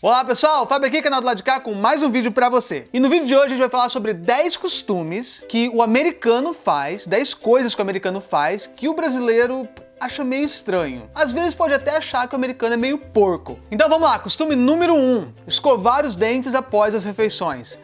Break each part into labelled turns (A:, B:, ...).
A: Olá pessoal, Fábio aqui, canal do lado de cá, com mais um vídeo pra você. E no vídeo de hoje a gente vai falar sobre 10 costumes que o americano faz, 10 coisas que o americano faz que o brasileiro acha meio estranho. Às vezes pode até achar que o americano é meio porco. Então vamos lá, costume número 1, um, escovar os dentes após as refeições.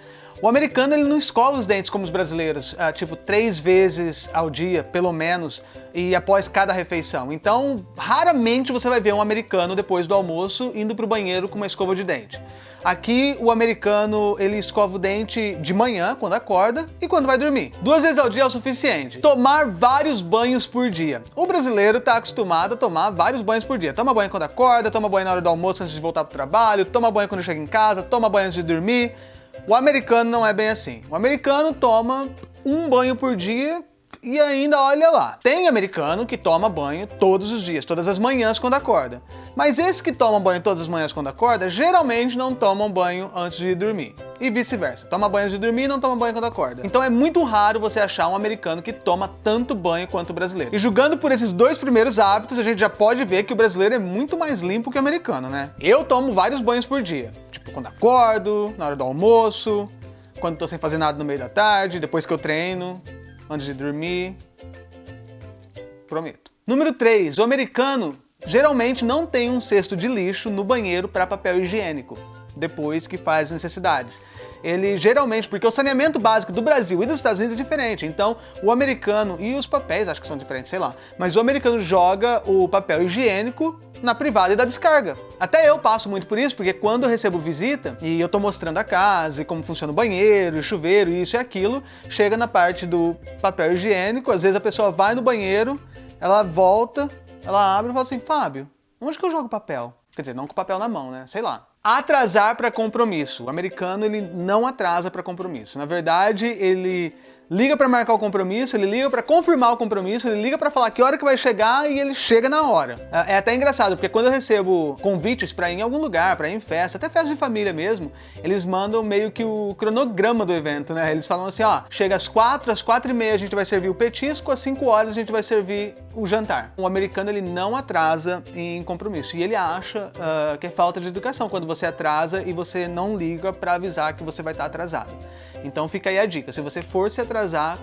A: O americano ele não escova os dentes como os brasileiros, uh, tipo três vezes ao dia, pelo menos, e após cada refeição. Então, raramente você vai ver um americano depois do almoço indo para o banheiro com uma escova de dente. Aqui o americano ele escova o dente de manhã, quando acorda, e quando vai dormir. Duas vezes ao dia é o suficiente. Tomar vários banhos por dia. O brasileiro está acostumado a tomar vários banhos por dia. Toma banho quando acorda, toma banho na hora do almoço antes de voltar para o trabalho, toma banho quando chega em casa, toma banho antes de dormir. O americano não é bem assim. O americano toma um banho por dia e ainda olha lá. Tem americano que toma banho todos os dias, todas as manhãs quando acorda. Mas esses que tomam banho todas as manhãs quando acorda, geralmente não tomam banho antes de dormir. E vice-versa. Toma banho antes de dormir e não toma banho quando acorda. Então é muito raro você achar um americano que toma tanto banho quanto o brasileiro. E julgando por esses dois primeiros hábitos, a gente já pode ver que o brasileiro é muito mais limpo que o americano, né? Eu tomo vários banhos por dia. Tipo, quando acordo, na hora do almoço, quando tô sem fazer nada no meio da tarde, depois que eu treino antes de dormir. Prometo. Número 3. O americano geralmente não tem um cesto de lixo no banheiro para papel higiênico depois que faz necessidades. Ele geralmente, porque o saneamento básico do Brasil e dos Estados Unidos é diferente, então o americano, e os papéis acho que são diferentes, sei lá, mas o americano joga o papel higiênico na privada e da descarga. Até eu passo muito por isso, porque quando eu recebo visita e eu tô mostrando a casa e como funciona o banheiro, o chuveiro, isso e aquilo, chega na parte do papel higiênico, às vezes a pessoa vai no banheiro, ela volta, ela abre e fala assim, Fábio, onde que eu jogo papel? Quer dizer, não com papel na mão, né? Sei lá. Atrasar para compromisso. O americano, ele não atrasa para compromisso. Na verdade, ele liga para marcar o compromisso, ele liga para confirmar o compromisso, ele liga para falar que hora que vai chegar e ele chega na hora. É, é até engraçado, porque quando eu recebo convites para ir em algum lugar, para ir em festa, até festa de família mesmo, eles mandam meio que o cronograma do evento, né? Eles falam assim, ó, chega às quatro, às quatro e meia a gente vai servir o petisco, às cinco horas a gente vai servir o jantar. O americano, ele não atrasa em compromisso e ele acha uh, que é falta de educação quando você atrasa e você não liga para avisar que você vai estar atrasado. Então fica aí a dica, se você for se atrasar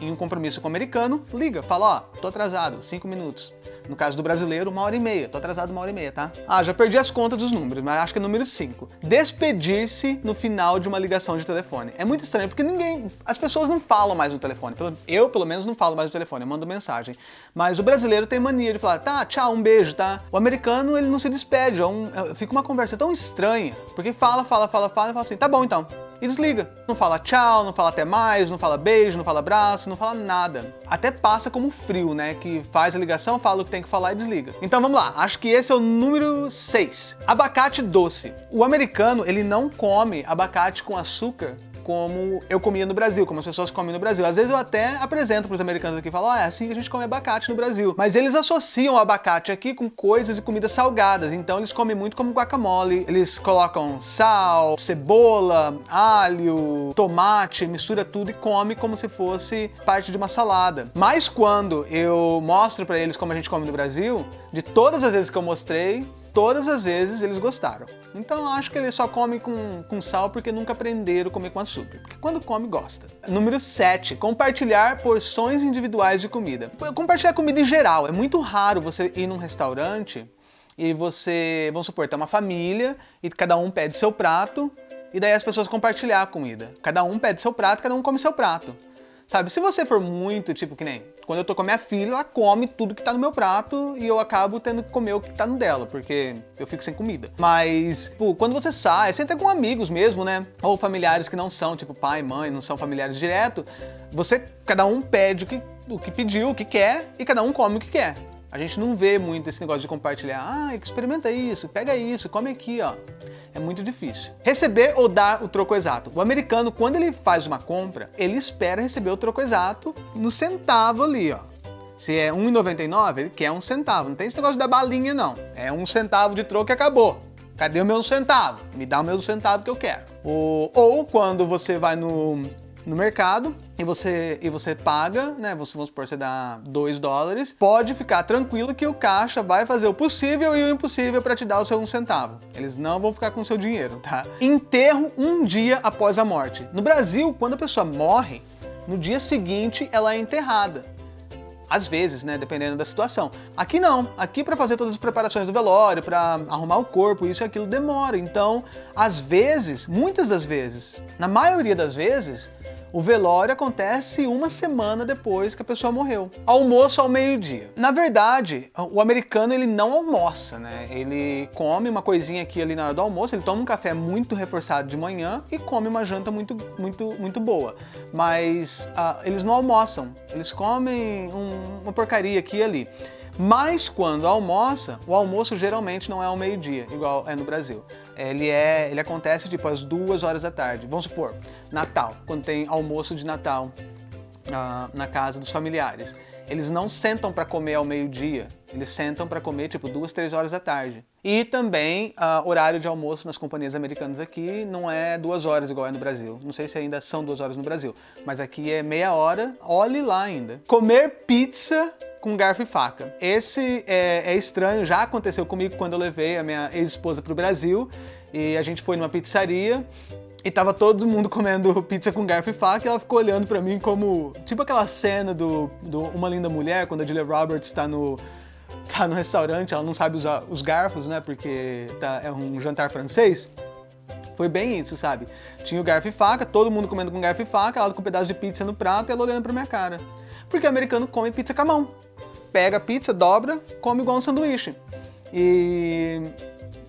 A: em um compromisso com o americano, liga, fala, ó, tô atrasado, cinco minutos. No caso do brasileiro, uma hora e meia. Tô atrasado uma hora e meia, tá? Ah, já perdi as contas dos números, mas acho que é número 5. Despedir-se no final de uma ligação de telefone. É muito estranho, porque ninguém... As pessoas não falam mais no telefone. Eu, pelo menos, não falo mais no telefone, eu mando mensagem. Mas o brasileiro tem mania de falar, tá, tchau, um beijo, tá? O americano, ele não se despede. É um... É, fica uma conversa tão estranha, porque fala, fala, fala, fala, e fala assim, tá bom então e desliga. Não fala tchau, não fala até mais, não fala beijo, não fala abraço, não fala nada. Até passa como frio, né? Que faz a ligação, fala o que tem que falar e desliga. Então vamos lá, acho que esse é o número 6. Abacate doce. O americano, ele não come abacate com açúcar como eu comia no Brasil, como as pessoas comem no Brasil. Às vezes eu até apresento para os americanos aqui falo, ah, é assim que a gente come abacate no Brasil. Mas eles associam o abacate aqui com coisas e comidas salgadas, então eles comem muito como guacamole. Eles colocam sal, cebola, alho, tomate, mistura tudo e come como se fosse parte de uma salada. Mas quando eu mostro para eles como a gente come no Brasil, de todas as vezes que eu mostrei, todas as vezes eles gostaram. Então acho que eles só comem com, com sal porque nunca aprenderam a comer com açúcar. Porque quando come, gosta. Número 7. Compartilhar porções individuais de comida. Compartilhar comida em geral. É muito raro você ir num restaurante e você, vamos supor, tem uma família e cada um pede seu prato e daí as pessoas compartilhar a comida. Cada um pede seu prato, cada um come seu prato. Sabe, se você for muito, tipo, que nem quando eu tô com a minha filha, ela come tudo que tá no meu prato e eu acabo tendo que comer o que tá no dela, porque eu fico sem comida. Mas, tipo, quando você sai, entra com amigos mesmo, né? Ou familiares que não são, tipo pai, mãe, não são familiares direto, você, cada um pede o que, o que pediu, o que quer, e cada um come o que quer. A gente não vê muito esse negócio de compartilhar. Ah, experimenta isso, pega isso, come aqui, ó. É muito difícil. Receber ou dar o troco exato. O americano, quando ele faz uma compra, ele espera receber o troco exato no centavo ali, ó. Se é R$1,99, ele quer um centavo. Não tem esse negócio da balinha, não. É um centavo de troco e acabou. Cadê o meu centavo? Me dá o meu centavo que eu quero. Ou, ou quando você vai no no mercado e você, e você paga, né? Você, vamos supor, você dá 2 dólares, pode ficar tranquilo que o caixa vai fazer o possível e o impossível para te dar o seu um centavo. Eles não vão ficar com o seu dinheiro, tá? Enterro um dia após a morte. No Brasil, quando a pessoa morre, no dia seguinte ela é enterrada. Às vezes, né, dependendo da situação. Aqui não. Aqui para fazer todas as preparações do velório, para arrumar o corpo, isso e aquilo demora. Então, às vezes, muitas das vezes, na maioria das vezes, o velório acontece uma semana depois que a pessoa morreu. Almoço ao meio-dia. Na verdade, o americano ele não almoça, né? Ele come uma coisinha aqui ali na hora do almoço, ele toma um café muito reforçado de manhã e come uma janta muito, muito, muito boa. Mas uh, eles não almoçam, eles comem um, uma porcaria aqui e ali. Mas quando almoça, o almoço geralmente não é ao meio-dia, igual é no Brasil. Ele, é, ele acontece tipo às duas horas da tarde. Vamos supor, Natal, quando tem almoço de Natal uh, na casa dos familiares. Eles não sentam para comer ao meio-dia, eles sentam para comer tipo duas, três horas da tarde. E também uh, horário de almoço nas companhias americanas aqui não é duas horas igual é no Brasil. Não sei se ainda são duas horas no Brasil, mas aqui é meia hora, olhe lá ainda. Comer pizza com garfo e faca. Esse é, é estranho, já aconteceu comigo quando eu levei a minha ex-esposa para o Brasil e a gente foi numa pizzaria e tava todo mundo comendo pizza com garfo e faca e ela ficou olhando pra mim como... Tipo aquela cena do, do Uma Linda Mulher, quando a Julia Roberts tá no, tá no restaurante, ela não sabe usar os garfos, né, porque tá, é um jantar francês. Foi bem isso, sabe? Tinha o garfo e faca, todo mundo comendo com garfo e faca, ela com um pedaço de pizza no prato e ela olhando pra minha cara. Porque o americano come pizza com a mão pega a pizza, dobra, come igual um sanduíche. E,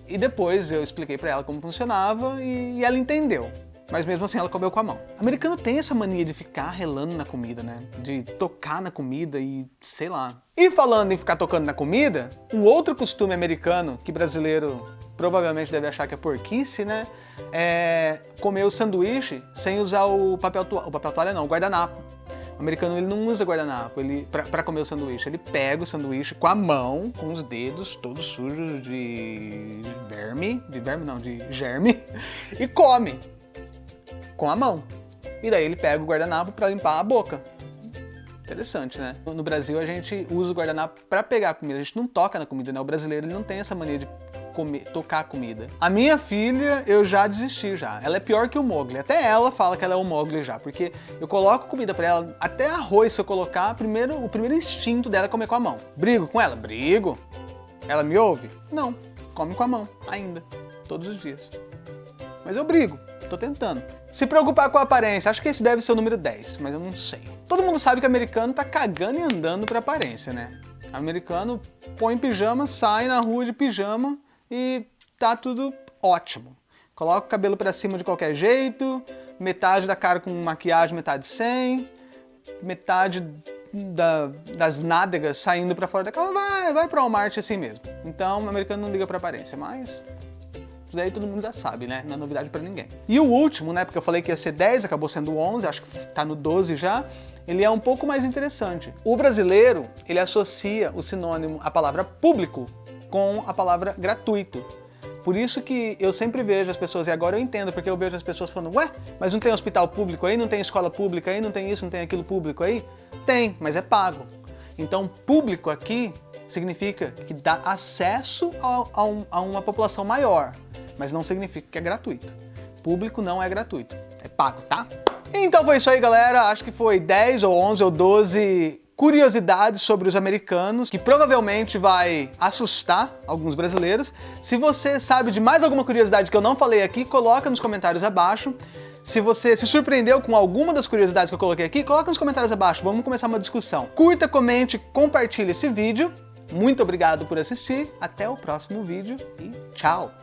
A: e depois eu expliquei para ela como funcionava e, e ela entendeu. Mas mesmo assim ela comeu com a mão. O americano tem essa mania de ficar relando na comida, né? De tocar na comida e sei lá. E falando em ficar tocando na comida, um outro costume americano que brasileiro provavelmente deve achar que é porquice, né? É comer o sanduíche sem usar o papel toalha, o papel toalha não, o guardanapo. O americano ele não usa guardanapo ele, para comer o sanduíche. Ele pega o sanduíche com a mão, com os dedos todos sujos de verme, de verme não, de germe, e come com a mão. E daí ele pega o guardanapo para limpar a boca. Interessante, né? No Brasil a gente usa o guardanapo para pegar a comida, a gente não toca na comida, né? O brasileiro ele não tem essa mania de comer, tocar comida. A minha filha, eu já desisti já. Ela é pior que o Mogli. Até ela fala que ela é o Mogli já, porque eu coloco comida pra ela, até arroz se eu colocar, primeiro, o primeiro instinto dela é comer com a mão. Brigo com ela? Brigo. Ela me ouve? Não. Come com a mão, ainda. Todos os dias. Mas eu brigo. Tô tentando. Se preocupar com a aparência, acho que esse deve ser o número 10, mas eu não sei. Todo mundo sabe que americano tá cagando e andando pra aparência, né? Americano põe pijama, sai na rua de pijama e tá tudo ótimo. Coloca o cabelo para cima de qualquer jeito, metade da cara com maquiagem, metade sem, metade da, das nádegas saindo para fora da cara, vai, vai para o Walmart assim mesmo. Então o americano não liga para aparência, mas isso daí todo mundo já sabe, né? Não é novidade para ninguém. E o último, né? Porque eu falei que ia ser 10, acabou sendo 11, acho que tá no 12 já. Ele é um pouco mais interessante. O brasileiro, ele associa o sinônimo, a palavra público, com a palavra gratuito. Por isso que eu sempre vejo as pessoas, e agora eu entendo, porque eu vejo as pessoas falando, ué, mas não tem hospital público aí, não tem escola pública aí, não tem isso, não tem aquilo público aí? Tem, mas é pago. Então, público aqui significa que dá acesso a, a, um, a uma população maior, mas não significa que é gratuito. Público não é gratuito, é pago, tá? Então foi isso aí, galera. Acho que foi 10 ou 11 ou 12 curiosidades sobre os americanos, que provavelmente vai assustar alguns brasileiros. Se você sabe de mais alguma curiosidade que eu não falei aqui, coloca nos comentários abaixo. Se você se surpreendeu com alguma das curiosidades que eu coloquei aqui, coloca nos comentários abaixo, vamos começar uma discussão. Curta, comente, compartilhe esse vídeo. Muito obrigado por assistir, até o próximo vídeo e tchau!